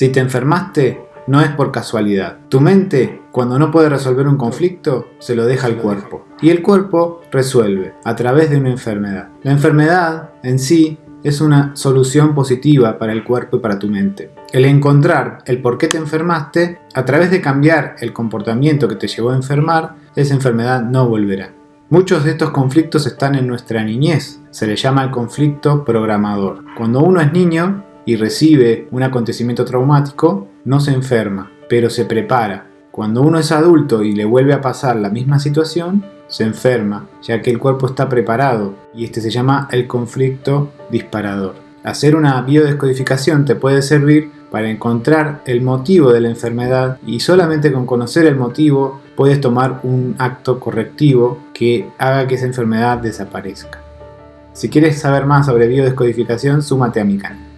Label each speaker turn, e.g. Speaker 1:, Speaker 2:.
Speaker 1: Si te enfermaste, no es por casualidad. Tu mente, cuando no puede resolver un conflicto, se lo deja al cuerpo. Y el cuerpo resuelve a través de una enfermedad. La enfermedad en sí es una solución positiva para el cuerpo y para tu mente. El encontrar el por qué te enfermaste, a través de cambiar el comportamiento que te llevó a enfermar, esa enfermedad no volverá. Muchos de estos conflictos están en nuestra niñez, se le llama el conflicto programador. Cuando uno es niño y recibe un acontecimiento traumático, no se enferma, pero se prepara. Cuando uno es adulto y le vuelve a pasar la misma situación, se enferma, ya que el cuerpo está preparado y este se llama el conflicto disparador. Hacer una biodescodificación te puede servir para encontrar el motivo de la enfermedad y solamente con conocer el motivo puedes tomar un acto correctivo que haga que esa enfermedad desaparezca. Si quieres saber más sobre biodescodificación, súmate a mi canal.